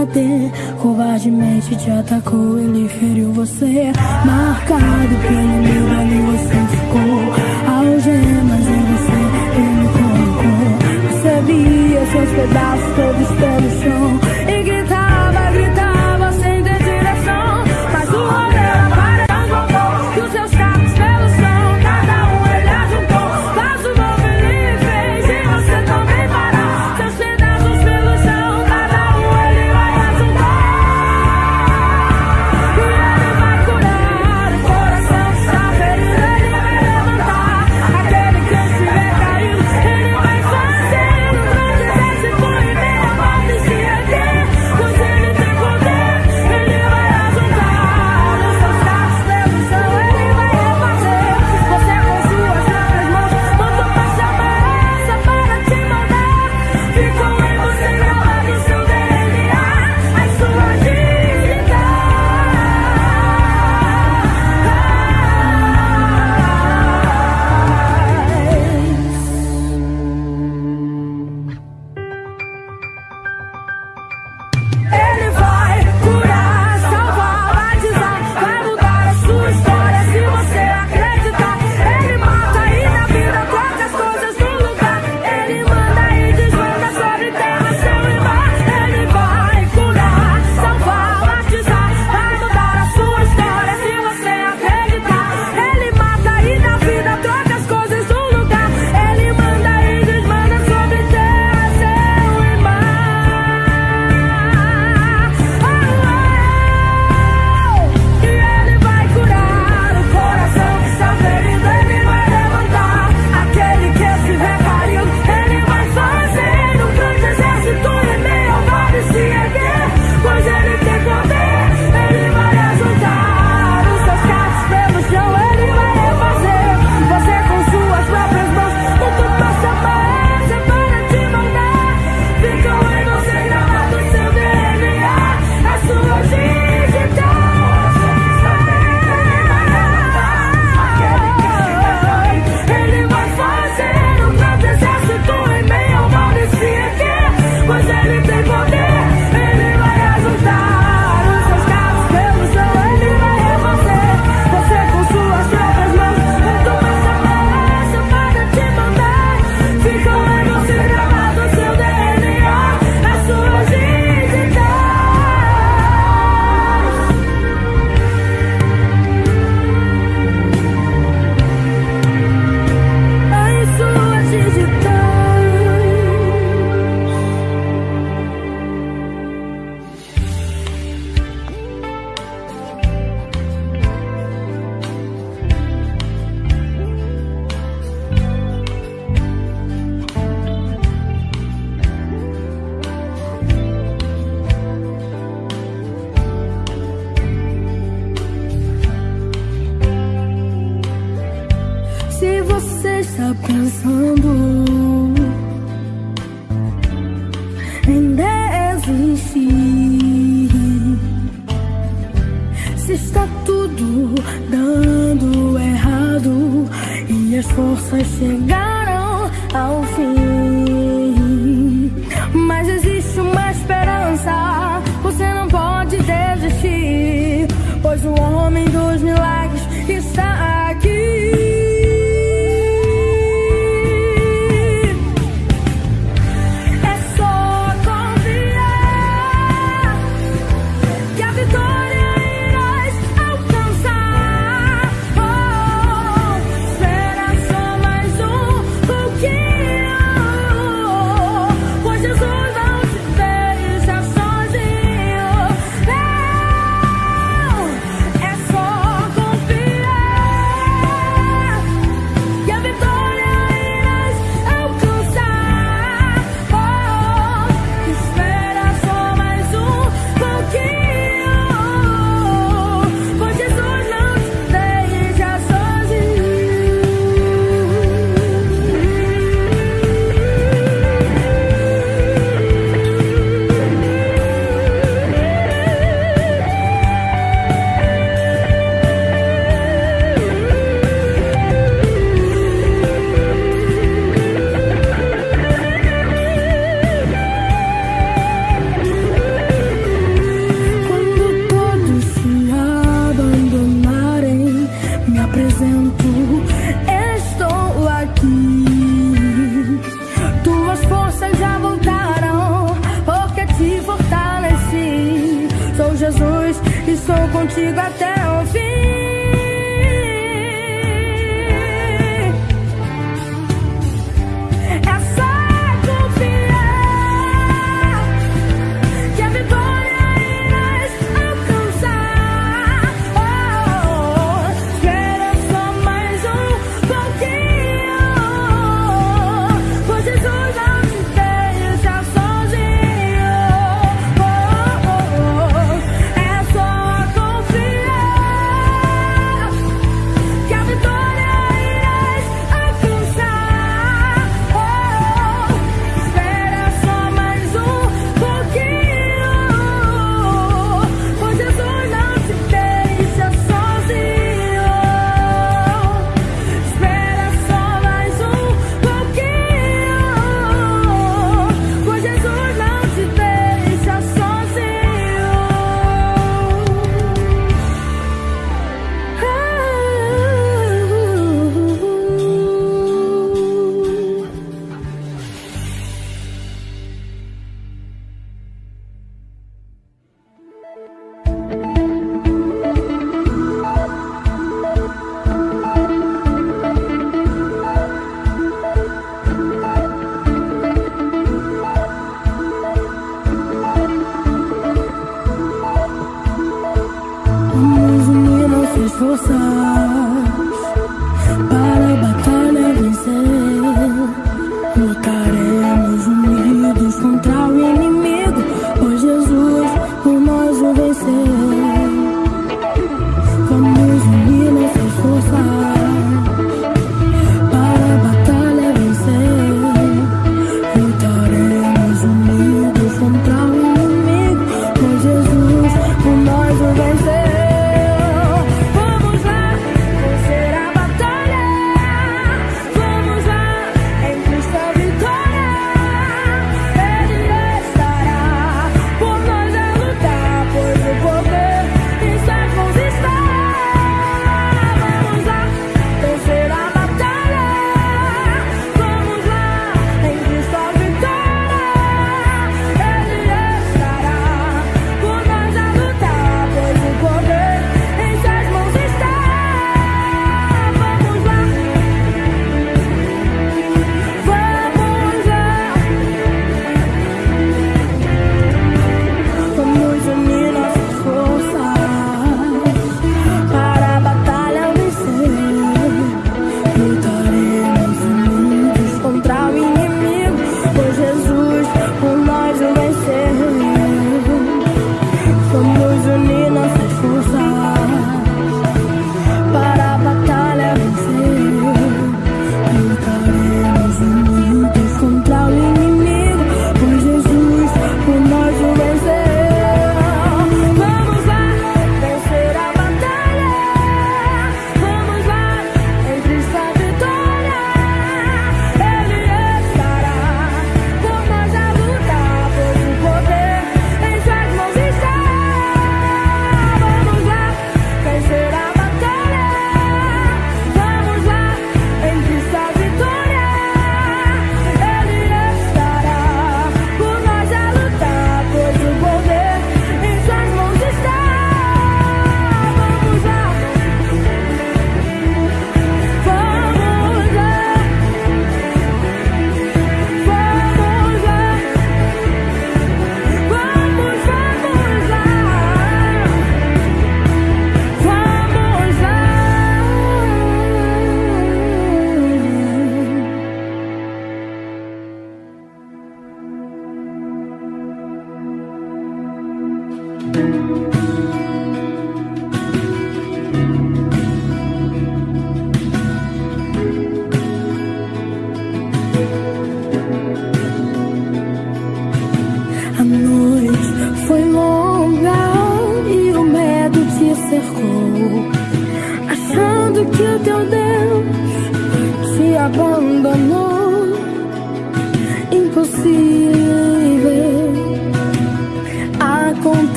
abater. Covardemente te atacou,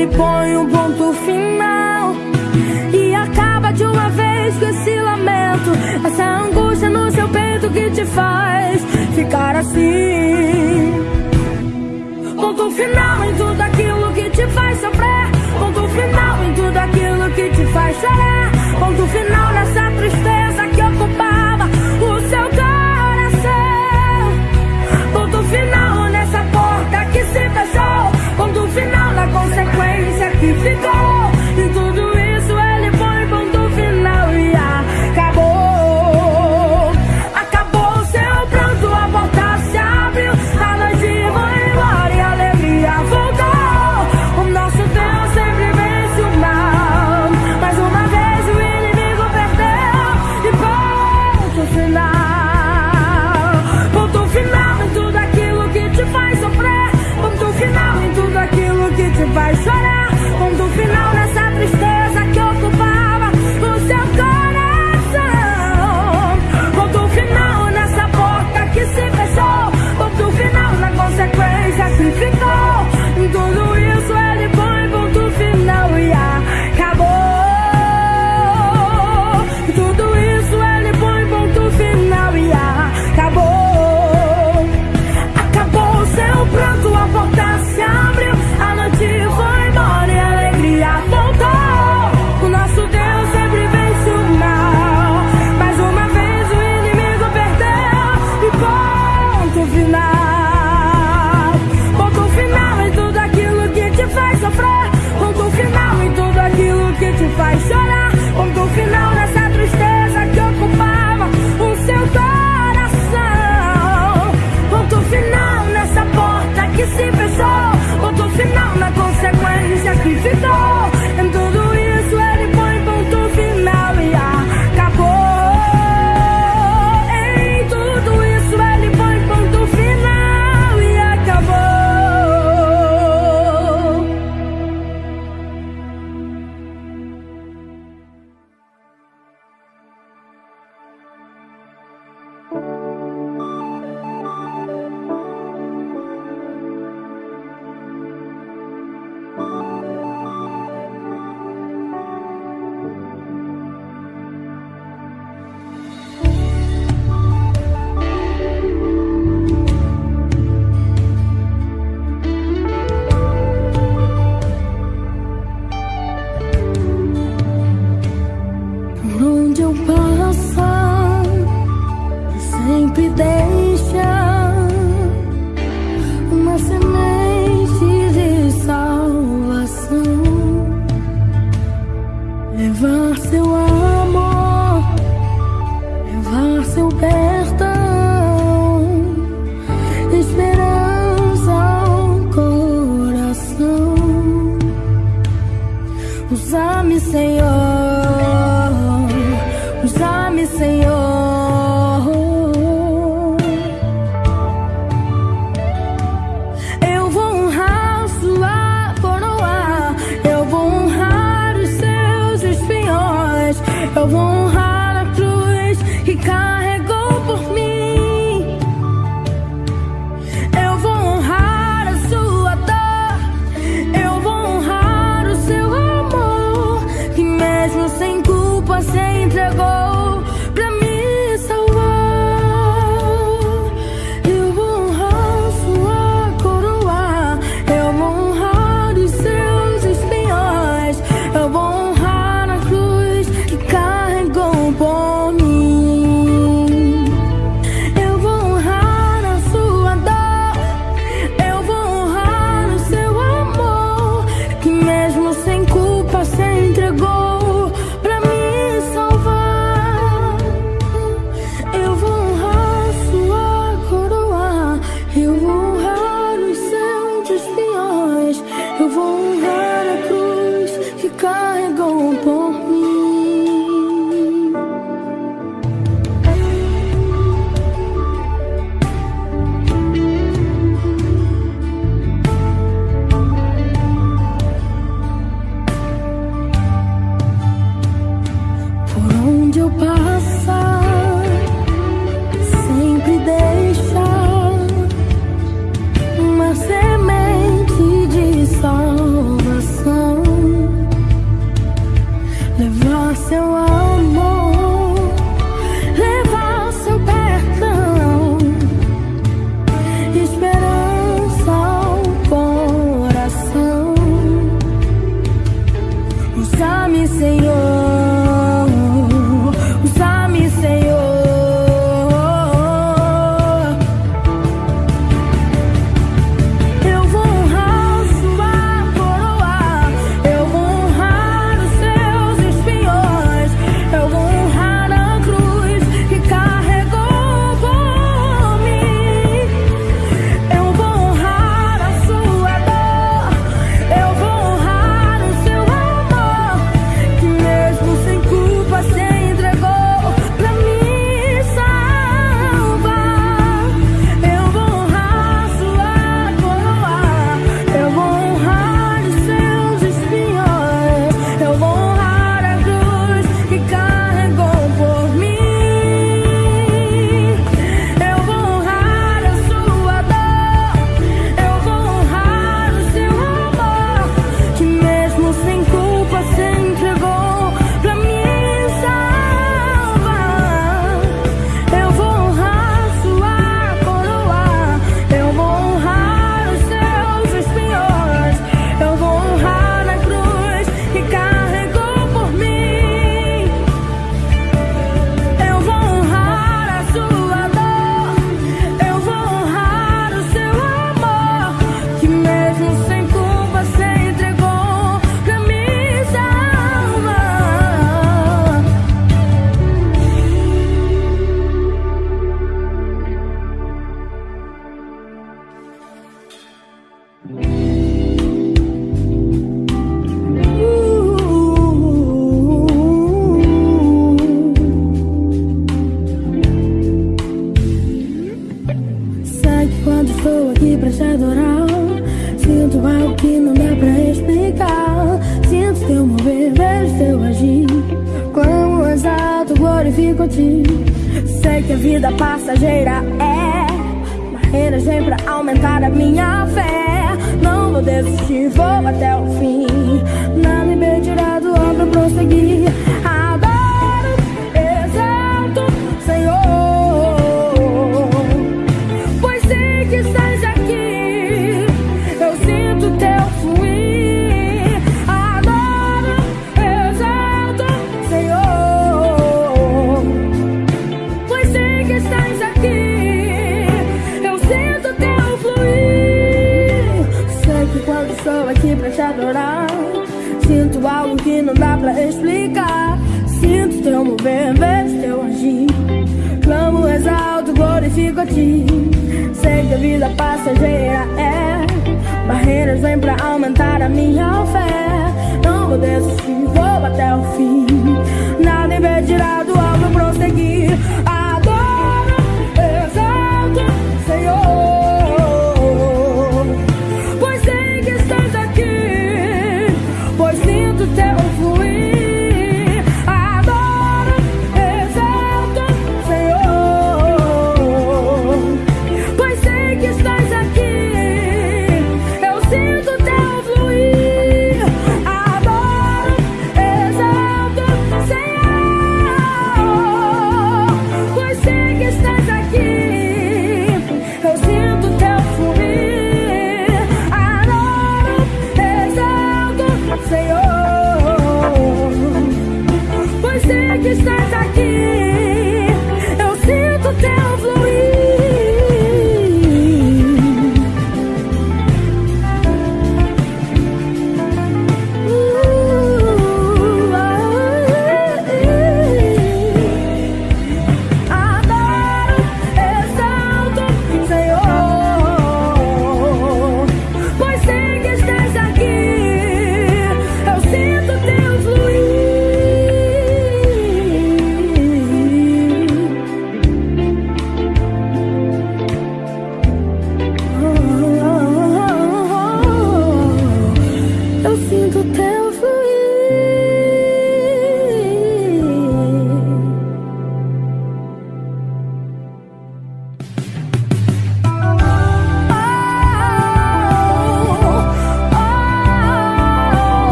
ele põe um ponto final. E acaba de uma vez com esse lamento, essa angústia no seu peito que te faz ficar assim. Ponto final em tudo aquilo que te faz sofrer, ponto final em tudo aquilo que te faz chorar, ponto final nessa tristeza que ocupava o seu coração, ponto final nessa porta que se fechou, ponto final na consequência. Mexico.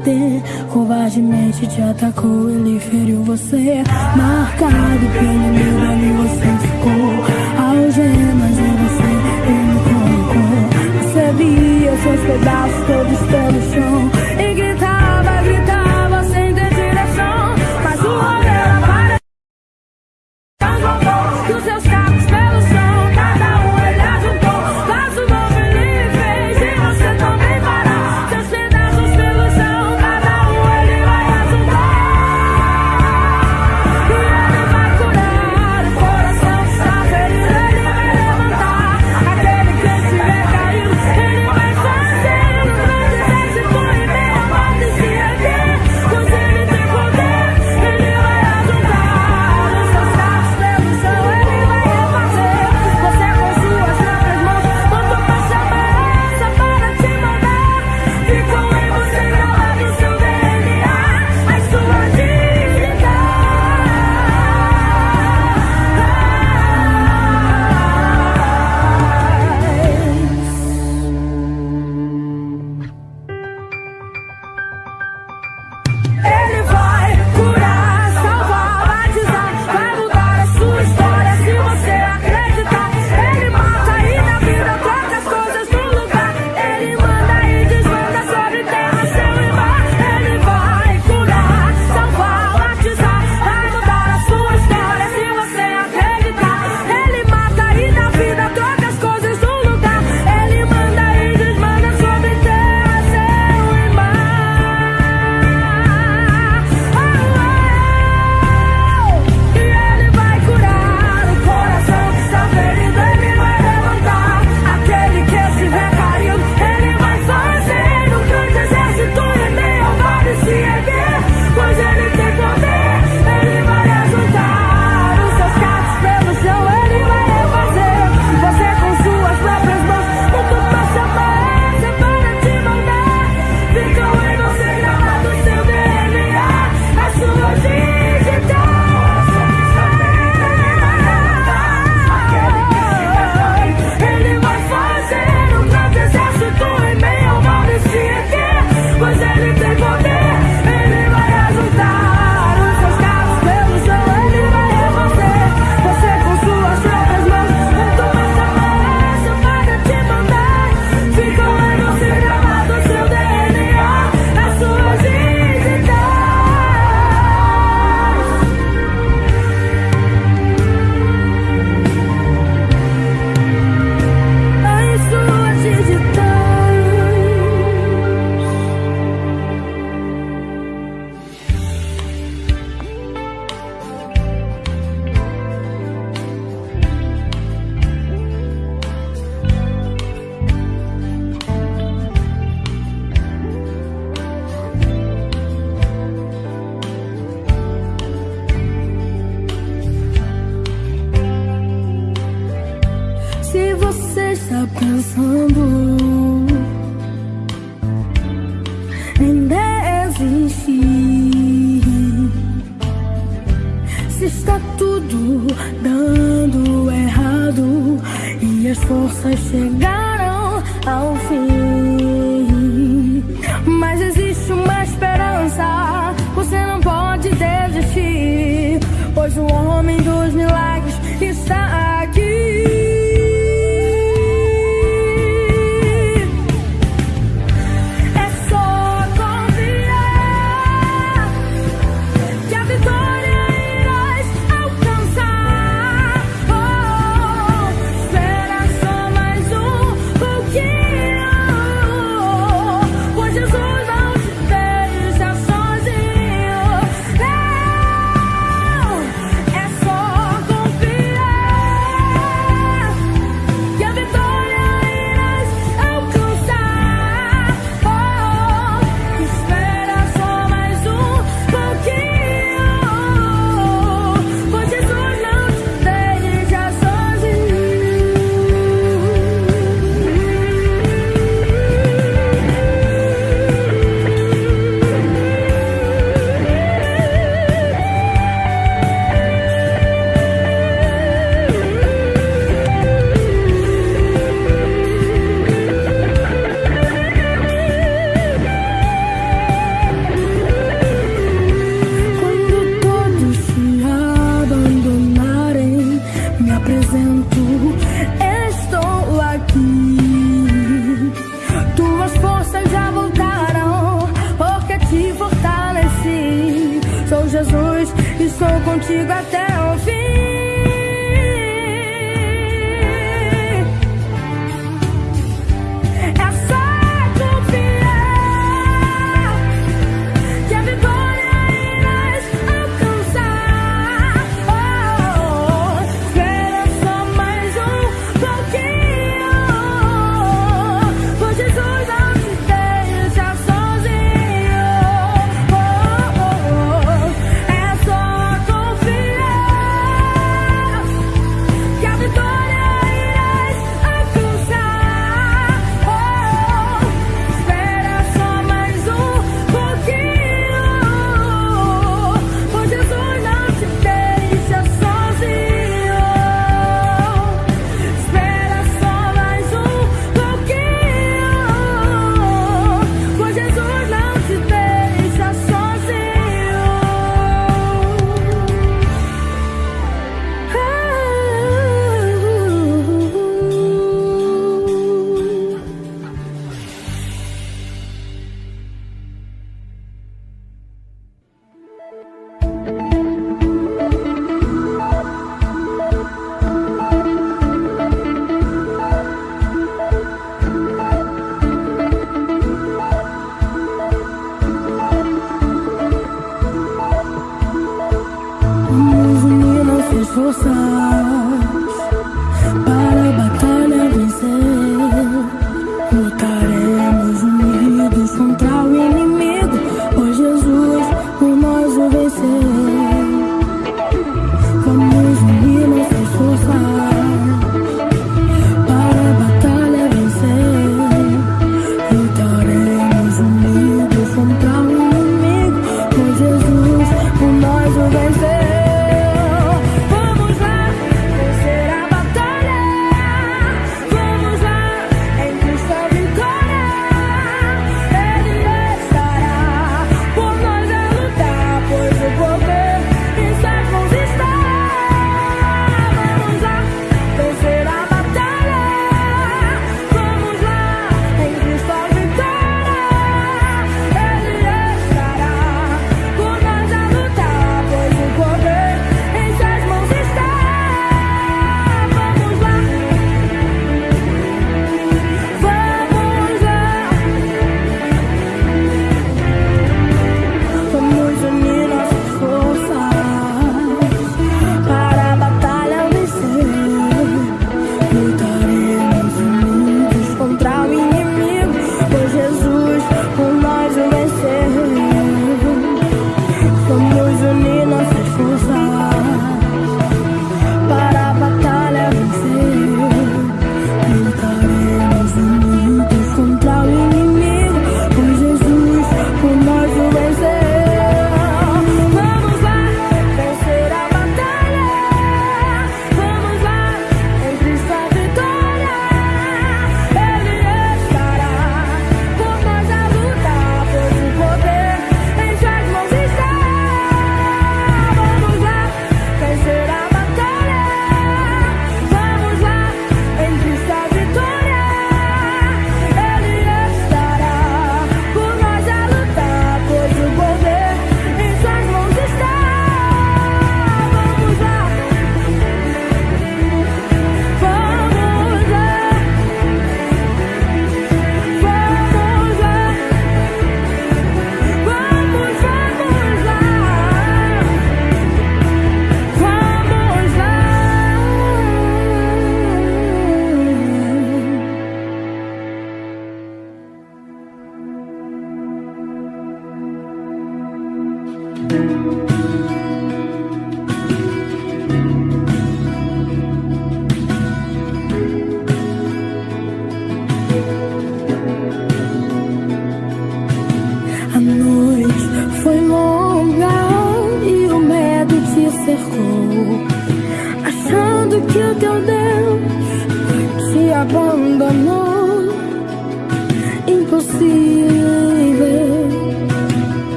bater Covardemente te atacou, ele feriu você. Marcado pelo medo ali você ficou. Algemas em você, ele colocou Você via seus pedaços pensando em desistir. Se está tudo dando errado e as forças chegaram ao fim. Mas existe uma esperança, você não pode desistir. Pois o homem dos milagres.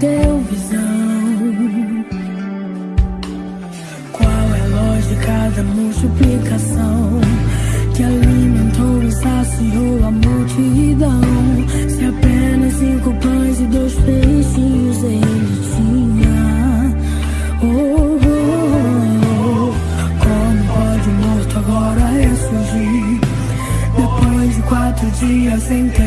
Deu visão Qual é a lógica da multiplicação que alimentou e saciou a multidão. Se apenas cinco pães e dois peixinhos ele tinha. Oh, oh, oh. Como pode o morto agora ressurgir? Depois de quatro dias enterrado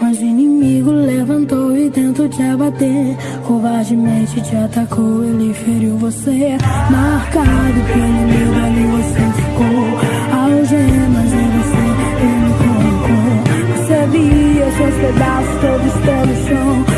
Mas o inimigo levantou e tentou te abater. Covardemente te atacou, ele feriu você. Marcado pelo inimigo, ali você ficou. Algemas em você, ele colocou. Você via seus pedaços todos pelo chão.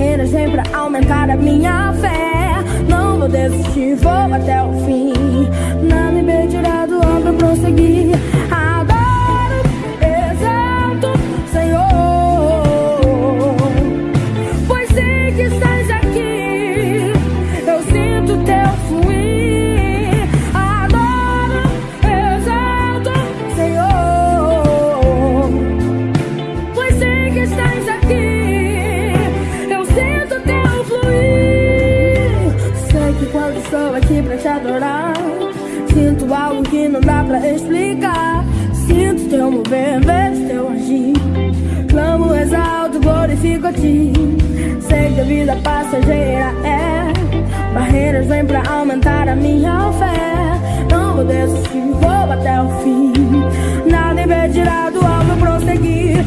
energia pra aumentar a minha fé. Não vou desistir, vou até o fim. Não me pedirá do ombro prosseguir. pra explicar. Sinto teu mover, vejo teu agir. Clamo, exalto, glorifico a ti. Sei que a vida passageira é. Barreiras vêm pra aumentar a minha fé. Não vou desistir, vou até o fim. Nada impedirá do alvo prosseguir.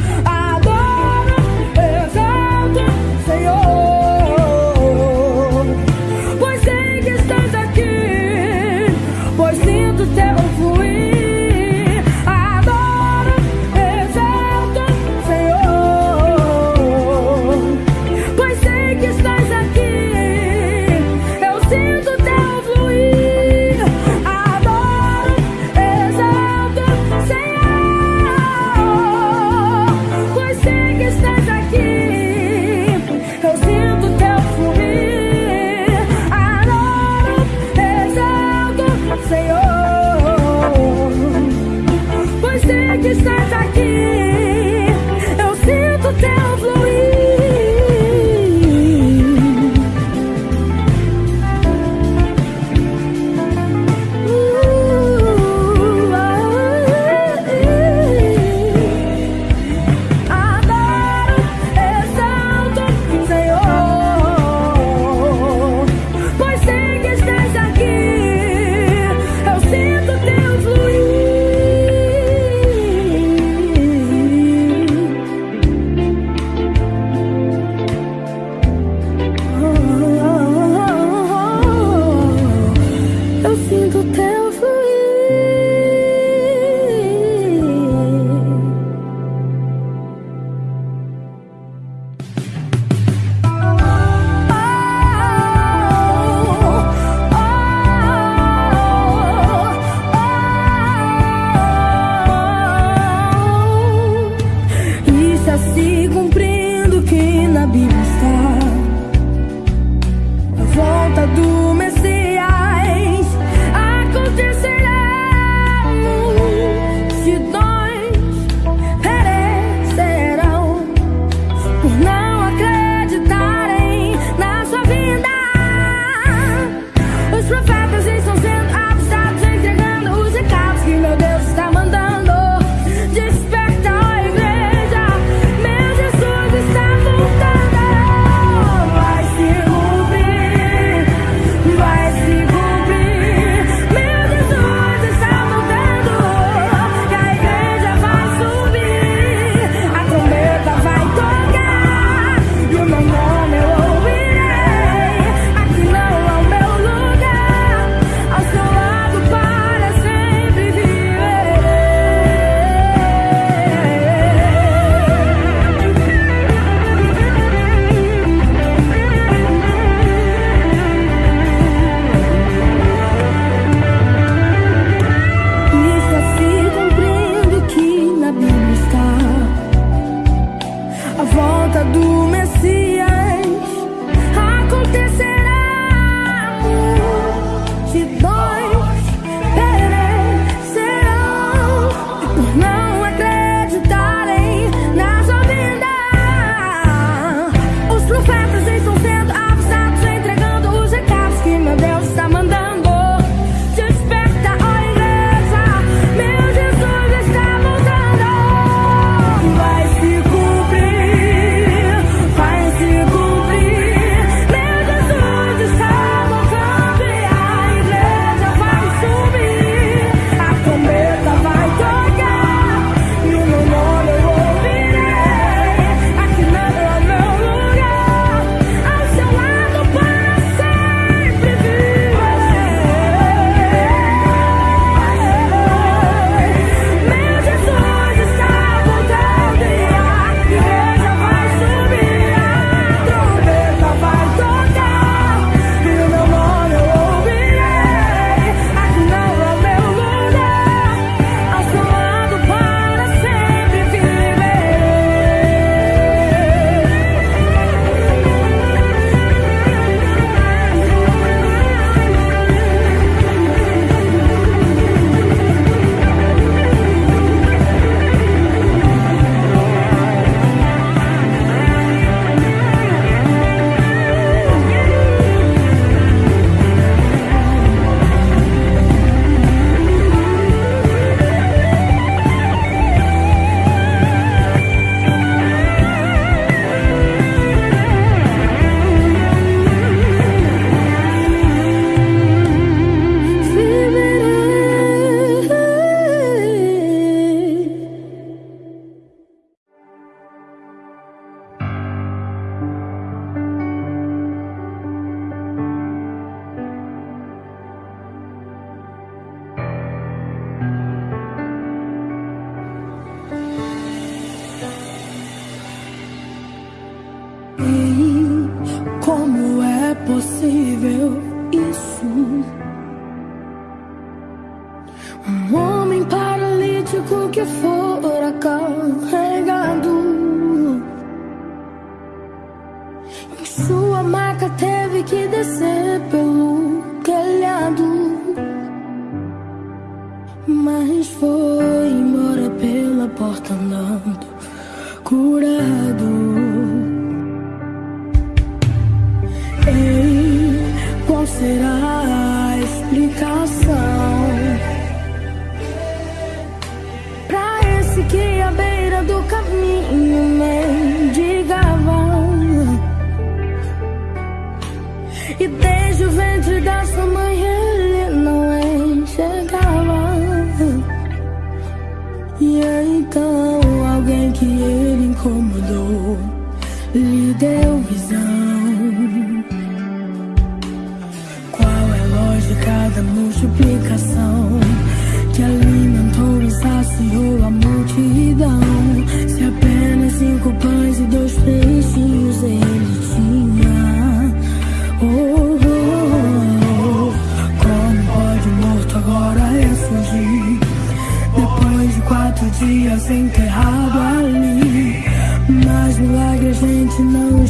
possível isso? Um homem paralítico que fora carregado Em sua maca teve que descer pelo sem ter rabo ali Mas milagre a gente não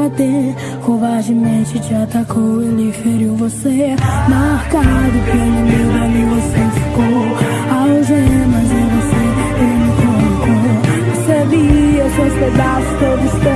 bater. Covardemente te atacou, ele feriu você. Marcado pelo meu ali você ficou. Algemas em você, ele colocou. Sabia seus pedaços todos.